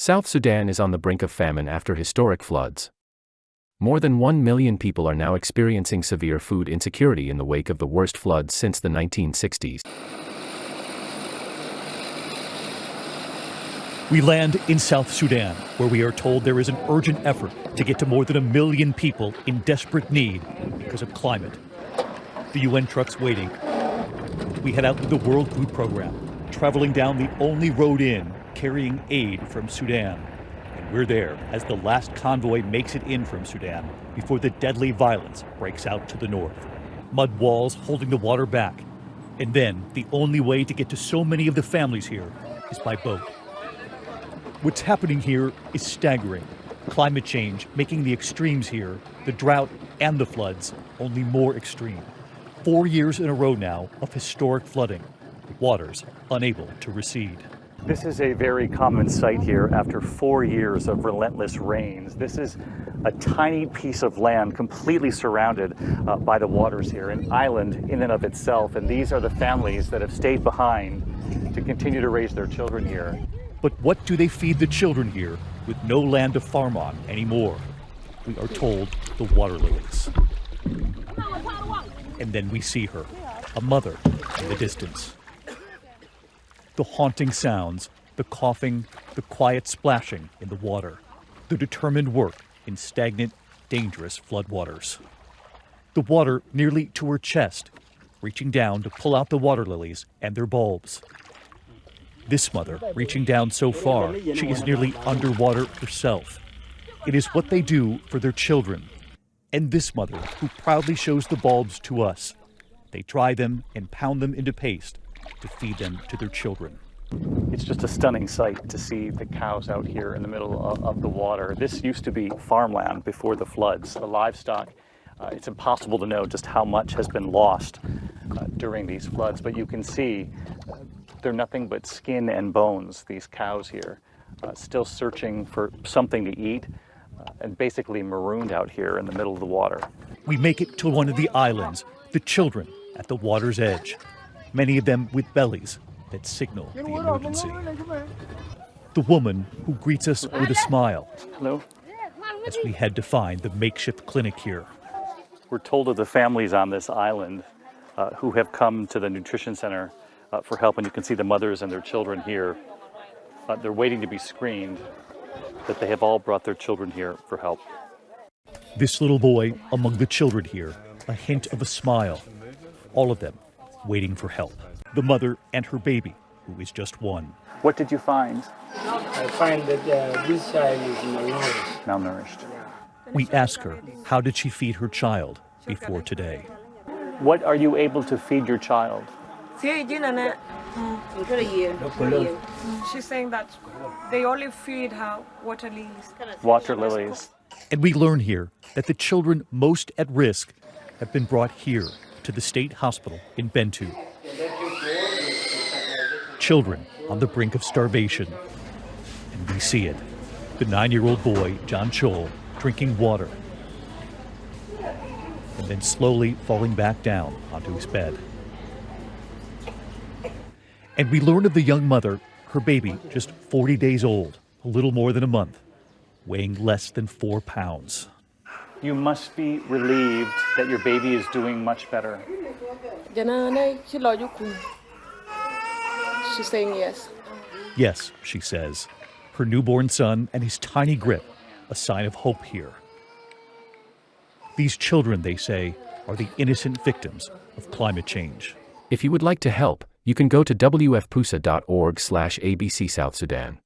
South Sudan is on the brink of famine after historic floods. More than 1 million people are now experiencing severe food insecurity in the wake of the worst floods since the 1960s. We land in South Sudan, where we are told there is an urgent effort to get to more than a million people in desperate need because of climate. The UN truck's waiting. We head out to the World Food Program, traveling down the only road in carrying aid from Sudan. And we're there as the last convoy makes it in from Sudan before the deadly violence breaks out to the north. Mud walls holding the water back. And then the only way to get to so many of the families here is by boat. What's happening here is staggering. Climate change making the extremes here, the drought and the floods, only more extreme. Four years in a row now of historic flooding, waters unable to recede. This is a very common sight here after four years of relentless rains. This is a tiny piece of land completely surrounded uh, by the waters here, an island in and of itself. And these are the families that have stayed behind to continue to raise their children here. But what do they feed the children here with no land to farm on anymore? We are told the water lilies. And then we see her, a mother in the distance the haunting sounds, the coughing, the quiet splashing in the water, the determined work in stagnant, dangerous floodwaters. The water nearly to her chest, reaching down to pull out the water lilies and their bulbs. This mother, reaching down so far, she is nearly underwater herself. It is what they do for their children. And this mother, who proudly shows the bulbs to us. They dry them and pound them into paste to feed them to their children. It's just a stunning sight to see the cows out here in the middle of, of the water. This used to be farmland before the floods. The livestock, uh, it's impossible to know just how much has been lost uh, during these floods, but you can see uh, they're nothing but skin and bones, these cows here, uh, still searching for something to eat uh, and basically marooned out here in the middle of the water. We make it to one of the islands, the children at the water's edge many of them with bellies that signal the emergency. The woman who greets us with a smile. Hello. As we head to find the makeshift clinic here. We're told of the families on this island uh, who have come to the nutrition center uh, for help, and you can see the mothers and their children here. Uh, they're waiting to be screened, that they have all brought their children here for help. This little boy among the children here, a hint of a smile. All of them waiting for help. The mother and her baby, who is just one. What did you find? I find that uh, this child is malnourished. Malnourished. We ask her, how did she feed her child before today? What are you able to feed your child? She's saying that they only feed her water lilies. Water lilies. And we learn here that the children most at risk have been brought here to the state hospital in Bentiu. Children on the brink of starvation. And we see it. The nine-year-old boy, John Chol, drinking water. And then slowly falling back down onto his bed. And we learn of the young mother, her baby, just 40 days old, a little more than a month, weighing less than four pounds. You must be relieved that your baby is doing much better. She's saying yes. Yes, she says. Her newborn son and his tiny grip, a sign of hope here. These children, they say, are the innocent victims of climate change. If you would like to help, you can go to wfpusa.org slash abc South Sudan.